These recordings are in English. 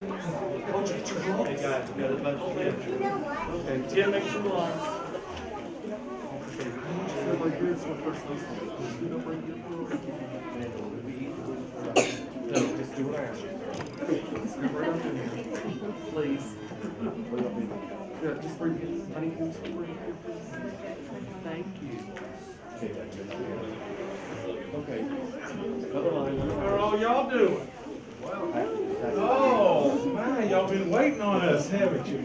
Hey guys, we got a bunch of kids. Okay, Tim, make some lines. No, just do what I ask you. Please. Yeah, just bring it, honey, can you bring it? Thank you. Okay. Another line. How are all y'all doing? Oh, man, y'all been waiting on us, haven't you?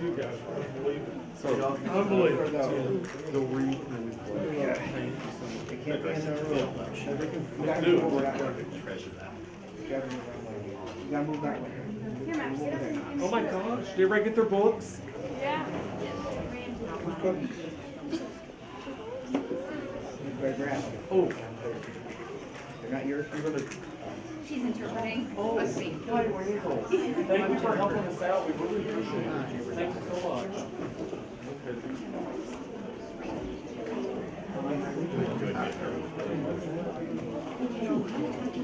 You guys are unbelievable. So y'all. Unbelievable. They'll read and then we play. Thank you so. They can't be in their room. We gotta move over that way. We gotta move that way. We gotta move that way. Move over there. Oh my gosh, did everybody get their books? Who's cooking? You better grab them. Oh. They're not yours? You're gonna. She's interpreting. Oh, hi Randall. Thank you for helping us out, we really appreciate it. Thank you so much.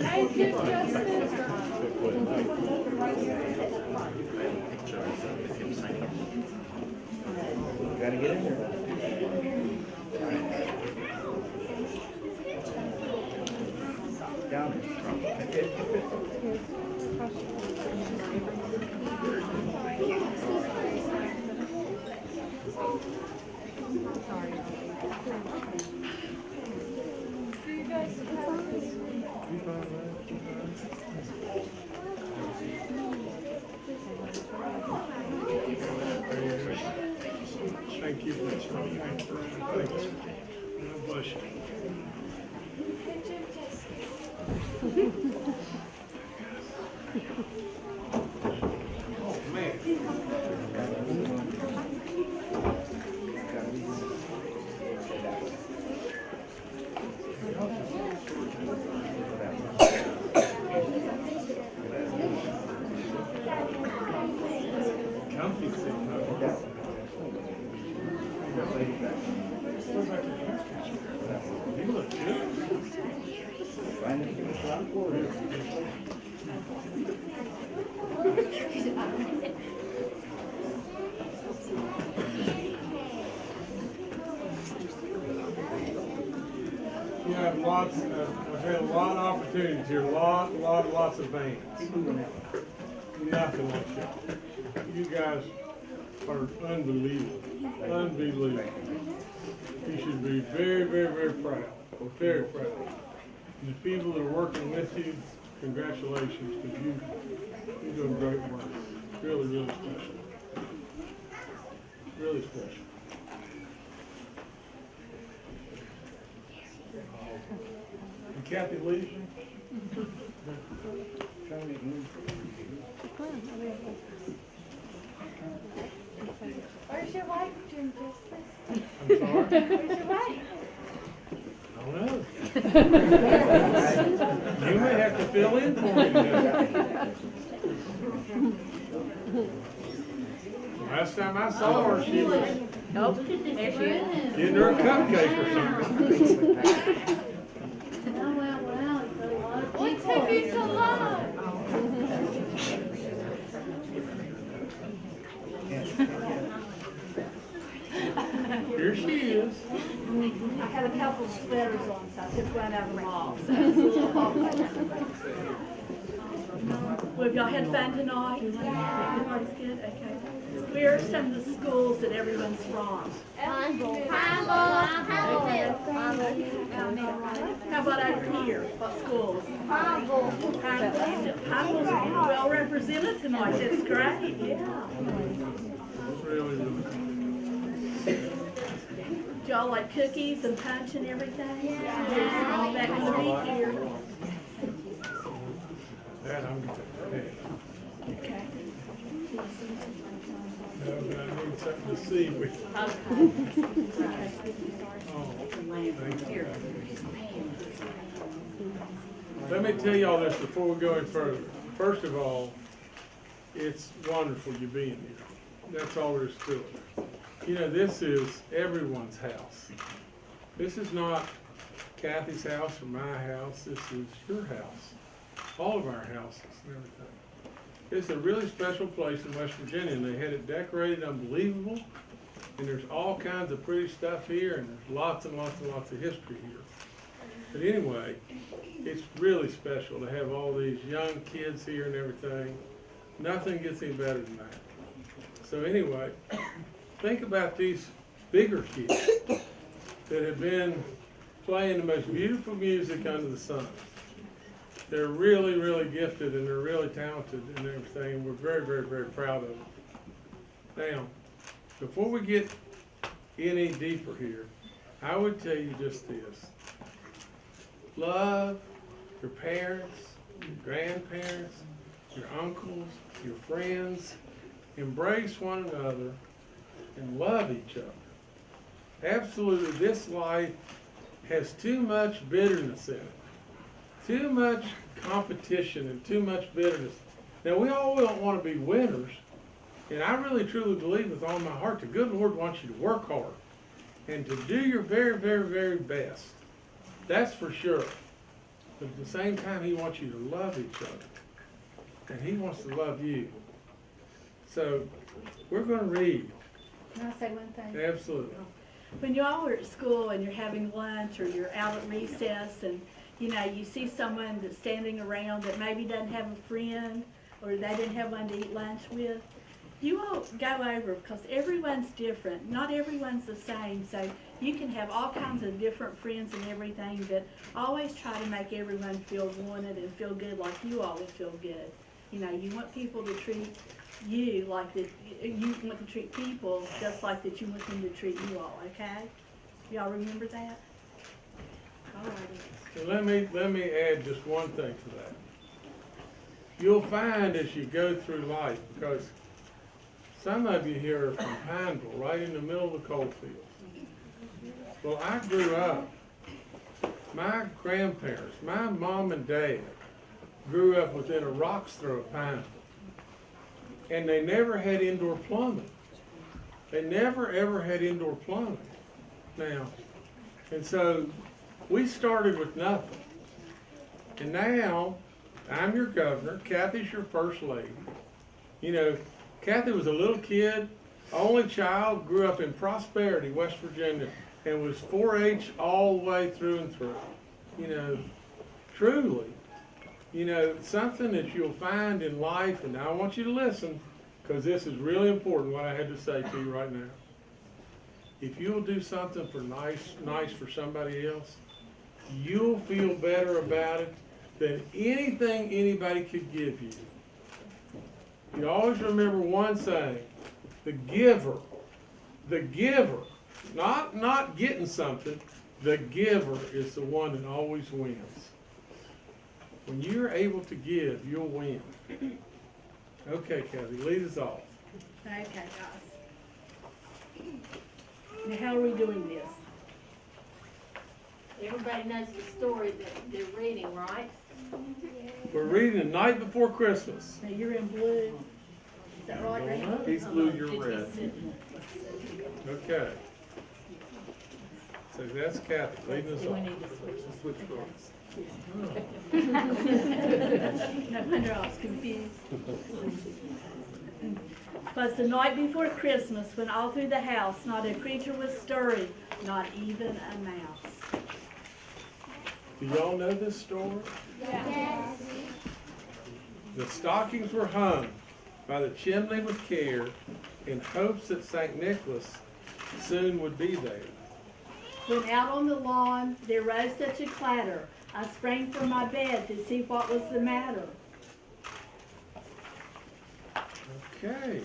Thank You gotta get in there. Thank you. Thank you. Thank. God bless you. Oh, man. Comfy seat, huh? You look good. Find the people around for it. You have lots, of- I've had a lot of opportunities here, a lot, lot, lots of bands. Nothing like y'all. You guys are unbelievable, unbelievable. You should be very, very, very proud, very proud. And the people that are working with you, congratulations, because you, you're doing great work. Really, really special. Really special. And Cathy Lee, Where's your wife, Jim Justice? I'm sorry. Where's your wife? I don't know. You may have to fill in for me. today. Last time I saw her, she was Nope, there she is. getting her a cupcake or something. Oh, wow, wow. What took you so long? Here she is. I had a couple of sweaters on, so I just ran out of them all. so it's a little hot. Well, have y'all had fun tonight? Everybody's good, okay. Where are some of the schools that everyone's from? How about over here? What schools? Pineville. Pineville's well represented tonight, that's great, yeah. Really, really. Do y'all like cookies and punch and everything? Yeah. All that gonna be here. That I'm, hey, Okay. Let me tell y'all this before we go any further. First of all, it's wonderful you being here. That's all there is to it. You know, this is everyone's house. This is not Cathy's house or my house, this is your house. all of our houses and everything. It's a really special place in West Virginia, and they had it decorated unbelievable. And there's all kinds of pretty stuff here, and there's lots and lots and lots of history here. But anyway, it's really special to have all these young kids here and everything. Nothing gets any better than that. So anyway, think about these bigger kids that have been playing the most beautiful music under the sun. They're really, really gifted and they're really talented and everything. and We're very, very, very proud of them. Now, before we get any deeper here, I would tell you just this. Love your parents, your grandparents, your uncles, your friends. Embrace one another and love each other. Absolutely, this life has too much bitterness in it. Too much competition and too much bitterness. Now, we all don't want to be winners, and I really truly believe with all my heart the good Lord wants you to work hard and to do your very, very, very best. That's for sure. But at the same time, He wants you to love each other. And He wants to love you. So, we're going to read. Can I say one thing? Absolutely. When you all are at school and you're having lunch or you're out at recess and, you know, you see someone that's standing around that maybe doesn't have a friend or they didn't have one to eat lunch with, you all go over because everyone's different. Not everyone's the same. So you can have all kinds of different friends and everything, but always try to make everyone feel wanted and feel good like you always feel good. You know, you want people to treat you like that, you want to treat people just like that you want them to treat you all, okay? Y'all remember that? Alrighty. And let me, let me add just one thing to that. You'll find as you go through life, because some of you here are from Pineville, right in the middle of the coal fields. Well, I grew up, my grandparents, my mom and dad grew up within a rock's throw of Pineville. And they never had indoor plumbing. They never, ever had indoor plumbing. Now, and so we started with nothing. And now, I'm your governor, Cathy's your first lady. You know, Kathy was a little kid, only child, grew up in Prosperity, West Virginia, and was 4-H all the way through and through. You know, truly, you know, something that you'll find in life, and I want you to listen, because this is really important, what I had to say to you right now. If you'll do something for nice, nice for somebody else, you'll feel better about it than anything anybody could give you. You always remember one thing, the giver, the giver, not, not getting something, the giver is the one that always wins. When you're able to give, you'll win. Okay, Cathy, lead us off. Okay, guys. Now, how are we doing this? Everybody knows the story that they're reading, right? We're reading The Night Before Christmas. Now, you're in blue. Is that right, Randy? He's blue, you're red. Okay. So that's Cathy, leading us We off. need switch. Switch books. No wonder I was confused. Was the night before Christmas, when all through the house not a creature was stirring, not even a mouse. Do y'all know this story? Yes. The stockings were hung by the chimney with care in hopes that St. Nicholas soon would be there. When out on the lawn there rose such a clatter, I sprang from my bed to see what was the matter. Okay,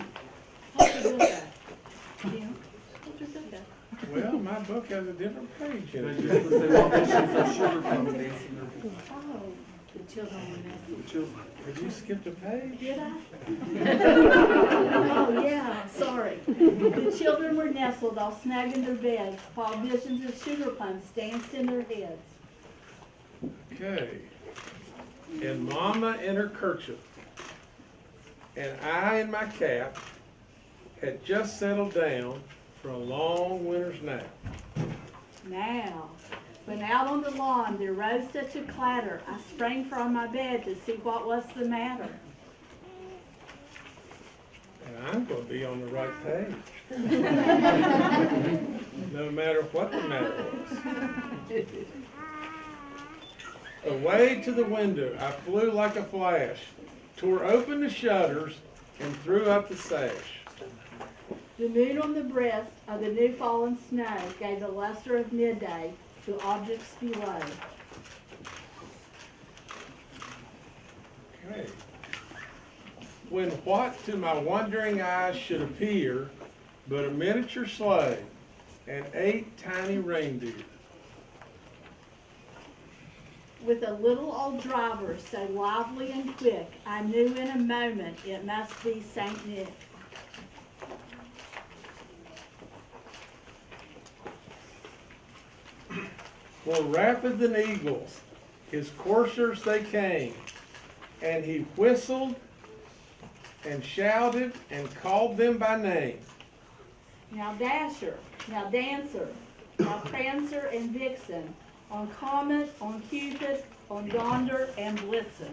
What's your book at? Jim? What's your book at? well, my book has a different page in They it. just was they audition for sugar plum dancing. Oh, The children were nestled. The children. Have you skipped a page? did I? Oh, yeah, sorry. The children were nestled all snug in their beds, while visions of sugar plums danced in their heads. Okay. And Mama in her kerchief, and I in my cap, had just settled down for a long winter's nap. Now, When out on the lawn there rose such a clatter, I sprang from my bed to see what was the matter. And I'm gonna be on the right page. No matter what the matter was. Away to the window, I flew like a flash, tore open the shutters, and threw up the sash. The moon on the breast of the new fallen snow gave the luster of midday to objects below. Okay. When what to my wondering eyes should appear but a miniature sleigh and eight tiny reindeer. With a little old driver so lively and quick, I knew in a moment it must be Saint Nick. More rapid than eagles, his coursers they came, and he whistled and shouted and called them by name. Now Dasher, now Dancer, now Prancer and Vixen, on Comet, on Cupid, on Donder and Blitzen.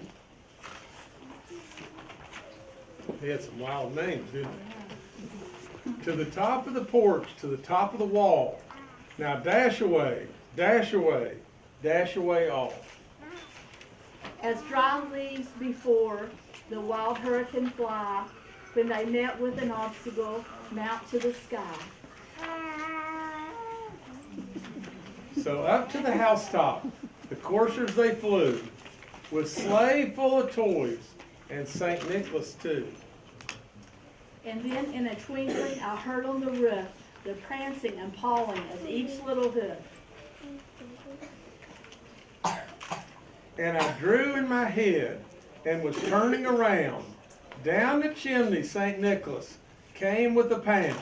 They had some wild names, didn't they? To the top of the porch, to the top of the wall. Now dash away, dash away, dash away all. As dry leaves before the wild hurricane fly, when they met with an obstacle, mount to the sky. So up to the housetop, the coursers they flew, with sleigh full of toys, and St. Nicholas too. And then in a twinkling, I heard on the roof the prancing and pawing of each little hoof. And I drew in my head and was turning around. Down the chimney, St. Nicholas came with a pound.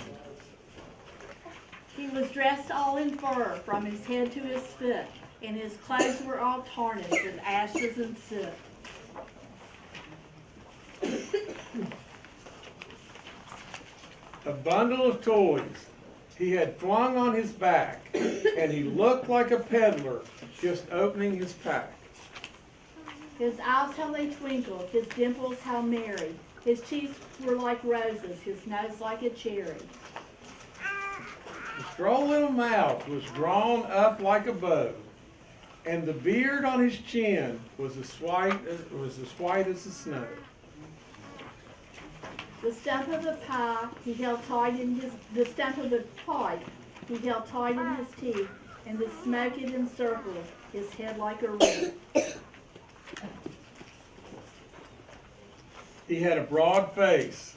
He was dressed all in fur from his head to his foot, and his clothes were all tarnished with ashes and soot. A bundle of toys he had flung on his back, and he looked like a peddler just opening his pack. His eyes how they twinkled, his dimples how merry. His cheeks were like roses, his nose like a cherry. His droll little mouth was drawn up like a bow, and the beard on his chin was as white as, was as white as the snow. The stump of the pie he held tight in his, the stump of the pipe he held tight in his teeth, and the smoke it encircled his head like a wreath. He had a broad face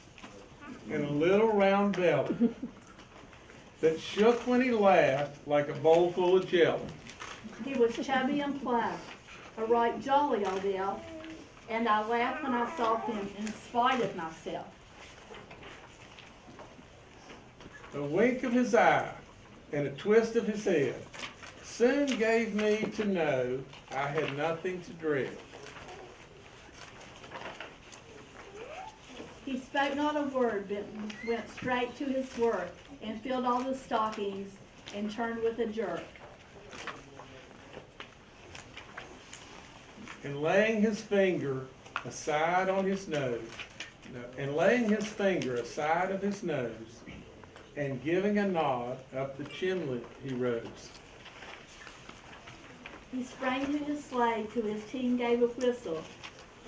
and a little round belly that shook when he laughed like a bowl full of jelly. He was chubby and plump, a right jolly old elf, and I laughed when I saw him in spite of myself. A wink of his eye and a twist of his head soon gave me to know I had nothing to dread. He spoke not a word, but went straight to his work and filled all the stockings and turned with a jerk. and laying his finger aside on his nose, no, and laying his finger aside of his nose, and giving a nod up the chimney he rose. He sprang to his sleigh till his team gave a whistle,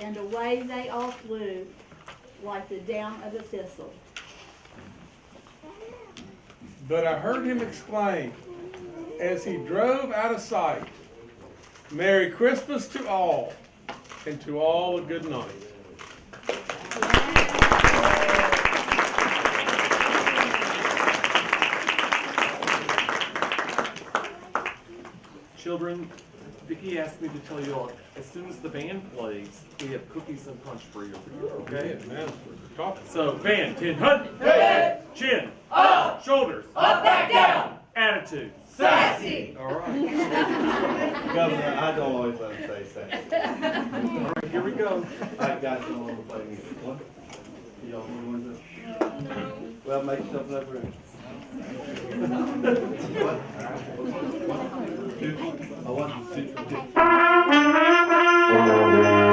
and away they all flew like the down of a thistle. But I heard him exclaim, as he drove out of sight, Merry Christmas to all, and to all a good night. Children, Vicki asked me to tell you all, as soon as the band plays, we have cookies and punch for you, okay? Man, that's what we're talking So, band, ten, hut, head, chin, up, shoulders, up, back, down, attitude, sassy. All right, Governor, I don't always let him say sassy. all right, here we go. I got you on the play music. What? Y'all want to do? Well, make yourself enough room. What? I want to sit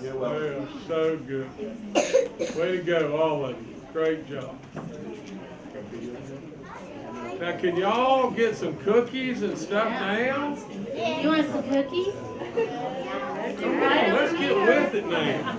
You're welcome. Yeah, so good. Way to go, all of you. Great job. Now, can y'all get some cookies and stuff now? You want some cookies? Come on, let's get with it now.